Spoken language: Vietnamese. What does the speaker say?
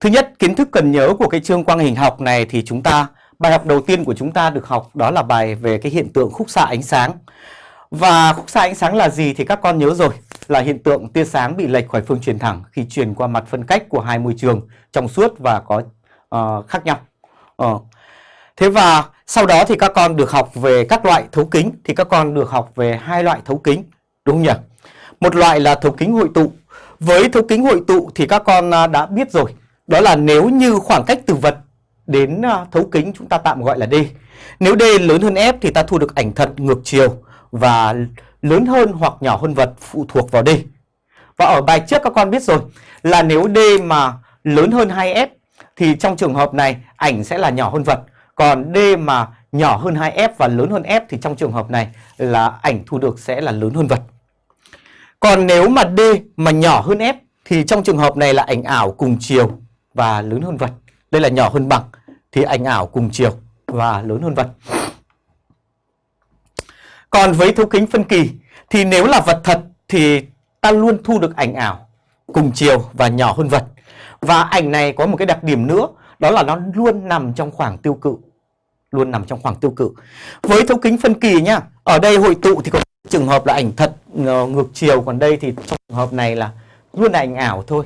Thứ nhất, kiến thức cần nhớ của cái chương quang hình học này thì chúng ta bài học đầu tiên của chúng ta được học đó là bài về cái hiện tượng khúc xạ ánh sáng. Và khúc xạ ánh sáng là gì thì các con nhớ rồi, là hiện tượng tia sáng bị lệch khỏi phương truyền thẳng khi truyền qua mặt phân cách của hai môi trường trong suốt và có uh, khác nhau. Uh. Thế và sau đó thì các con được học về các loại thấu kính thì các con được học về hai loại thấu kính, đúng không nhỉ? Một loại là thấu kính hội tụ. Với thấu kính hội tụ thì các con à, đã biết rồi, đó là nếu như khoảng cách từ vật đến à, thấu kính chúng ta tạm gọi là D. Nếu D lớn hơn F thì ta thu được ảnh thật ngược chiều và lớn hơn hoặc nhỏ hơn vật phụ thuộc vào D. Và ở bài trước các con biết rồi là nếu D mà lớn hơn 2F thì trong trường hợp này ảnh sẽ là nhỏ hơn vật. Còn D mà nhỏ hơn 2F và lớn hơn F thì trong trường hợp này là ảnh thu được sẽ là lớn hơn vật. Còn nếu mà D mà nhỏ hơn F thì trong trường hợp này là ảnh ảo cùng chiều và lớn hơn vật. Đây là nhỏ hơn bằng thì ảnh ảo cùng chiều và lớn hơn vật. Còn với thấu kính phân kỳ thì nếu là vật thật thì ta luôn thu được ảnh ảo cùng chiều và nhỏ hơn vật. Và ảnh này có một cái đặc điểm nữa đó là nó luôn nằm trong khoảng tiêu cự. Luôn nằm trong khoảng tiêu cự. Với thấu kính phân kỳ nhá, ở đây hội tụ thì có trường hợp là ảnh thật ờ, ngược chiều còn đây thì trong trường hợp này là luôn là ảnh ảo thôi